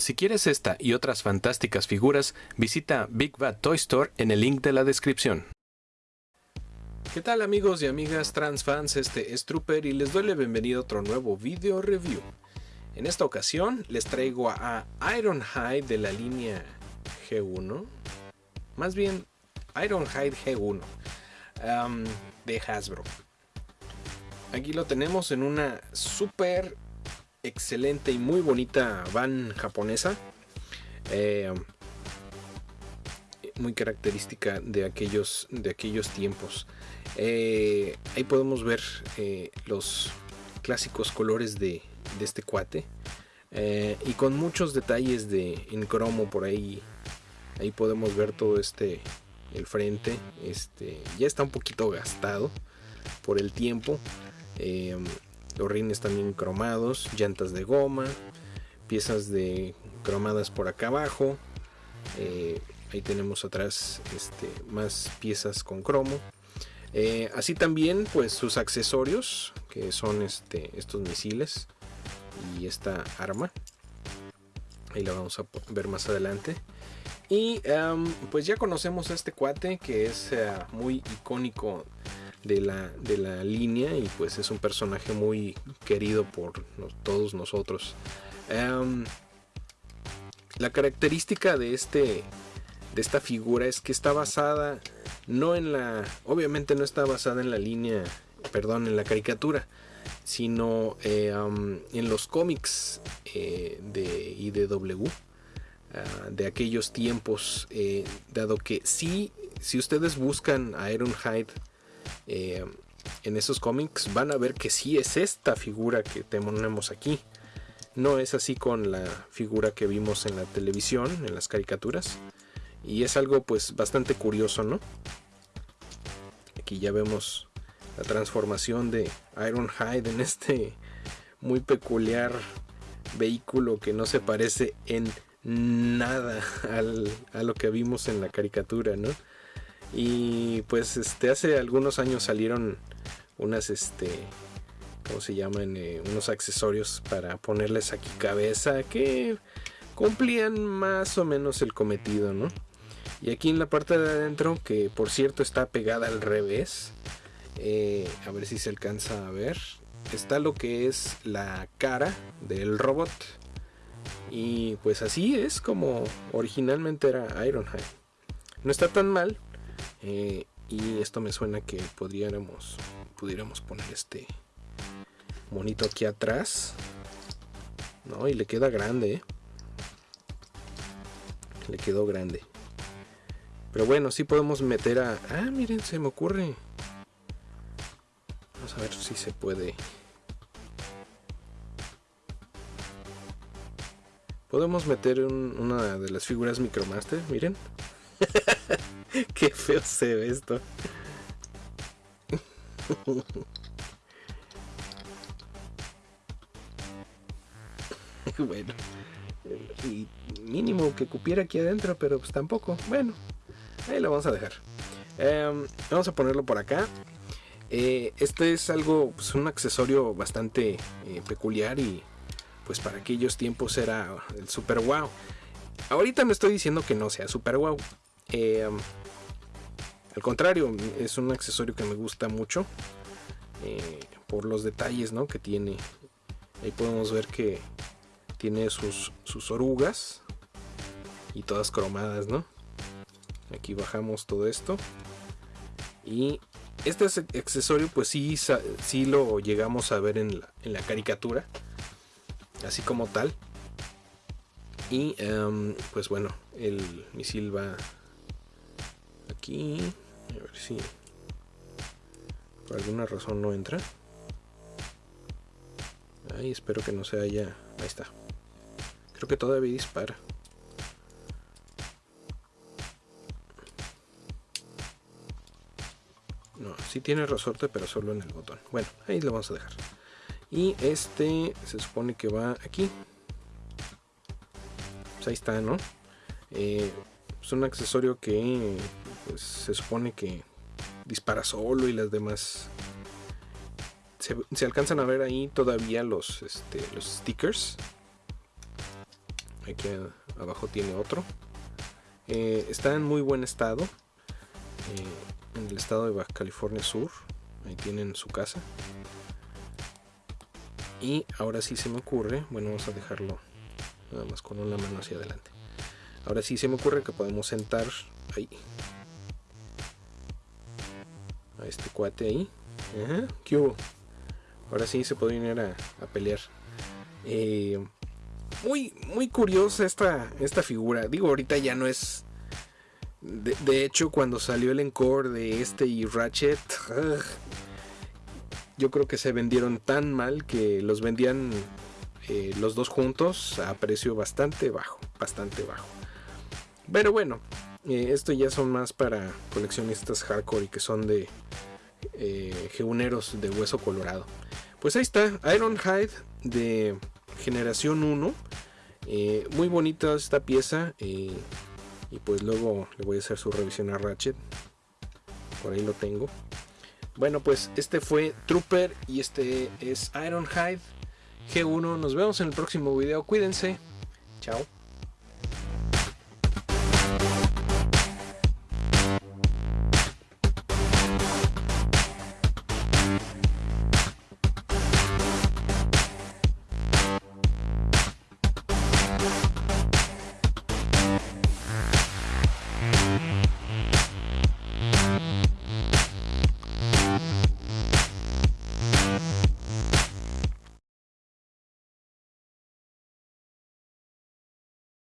Si quieres esta y otras fantásticas figuras, visita Big Bad Toy Store en el link de la descripción. ¿Qué tal amigos y amigas trans fans? Este es Trooper y les doy la bienvenida a otro nuevo video review. En esta ocasión les traigo a Ironhide de la línea G1. Más bien Ironhide G1 um, de Hasbro. Aquí lo tenemos en una super excelente y muy bonita van japonesa. Eh, muy característica de aquellos, de aquellos tiempos. Eh, ahí podemos ver eh, los clásicos colores de, este cuate. y con muchos detalles de en cromo por ahí. Ahí podemos ver todo este. El frente. Este. Ya está un poquito gastado. Por el tiempo. Los rines también cromados, llantas de goma, piezas de cromadas por acá abajo. Eh, ahí tenemos atrás este, más piezas con cromo. Eh, así también pues sus accesorios que son este, estos misiles y esta arma. Ahí la vamos a ver más adelante. Y pues ya conocemos a este cuate que es eh, muy icónico de la, de la línea y pues es un personaje muy querido por todos nosotros. Em, la característica de este de esta figura es que está basada no en la obviamente no está basada en la línea perdón en la caricatura sino em, en los cómics eh, de IDW ah, de aquellos tiempos eh, dado que si si ustedes buscan a Ironhide eh, en esos cómics van a ver que sí es esta figura que tenemos aquí. No es así con la figura que vimos en la televisión, en las caricaturas. Y es algo pues bastante curioso, ¿no? Aquí ya vemos la transformación de Ironhide en este muy peculiar vehículo que no se parece en nada a lo que vimos en la caricatura, ¿no? Y pues este hace algunos años salieron unas este ¿cómo se llaman? Eh, unos accesorios para ponerles aquí cabeza que cumplían más o menos el cometido, ¿no? Y aquí en la parte de adentro, que por cierto está pegada al revés, eh, a ver si se alcanza a ver, está lo que es la cara del robot. Y pues así es como originalmente era Ironhide. No está tan mal, eh, y esto me suena que podríamos, pudiéramos poner este monito aquí atrás. No, y le queda grande. ¿eh? Le quedó grande. Pero bueno, sí podemos meter a... Ah, miren, se me ocurre. Vamos a ver si se puede. Podemos meter una de las figuras Micromaster, miren. Qué feo se ve esto. bueno. Y mínimo que cupiera aquí adentro, pero pues tampoco. Bueno, ahí lo vamos a dejar. Em, vamos a ponerlo por acá. Eh, este es algo, pues un accesorio bastante eh, peculiar y pues para aquellos tiempos era el super wow. Ahorita me estoy diciendo que no sea super wow. Eh, al contrario, es un accesorio que me gusta mucho eh, por los detalles que tiene. Ahí podemos ver que tiene sus, sus orugas y todas cromadas, ¿no? Aquí bajamos todo esto. Y este accesorio pues sí, sí lo llegamos a ver en la, en la caricatura. Así como tal. Y em, pues bueno, el misil va A ver si por alguna razón no entra. Ahí espero que no se haya. Ahí está. Creo que todavía dispara. No, sí tiene resorte, pero solo en el botón. Bueno, ahí lo vamos a dejar. Y este se supone que va aquí. Pues ahí está, ¿no? Eh, es un accesorio que pues, se supone que dispara solo y las demás se, alcanzan a ver ahí todavía los, este, stickers Aquí abajo tiene otro. Eh, está en muy buen estado. Eh, en el estado de Baja California Sur. Ahí tienen su casa. Y ahora sí se me ocurre. Bueno, vamos a dejarlo nada más con una mano hacia adelante. Ahora sí se me ocurre que podemos sentar ahí. A este cuate ahí. ¿Qué hubo? Ahora sí se puede ir a, pelear. Eh, muy, muy curiosa esta, esta figura. Digo, ahorita ya no es. De, hecho, cuando salió el encore de este y Ratchet, yo creo que se vendieron tan mal que los vendían eh, los dos juntos a precio bastante bajo, bastante bajo. Pero bueno, eh, esto ya son más para coleccionistas hardcore y que son de eh, de hueso colorado. Pues ahí está, Ironhide de generación 1. Eh, muy bonita esta pieza. y pues luego le voy a hacer su revisión a Ratchet. Por ahí lo tengo. Bueno, pues este fue Trooper y este es Ironhide G1. Nos vemos en el próximo video. Cuídense. Chao.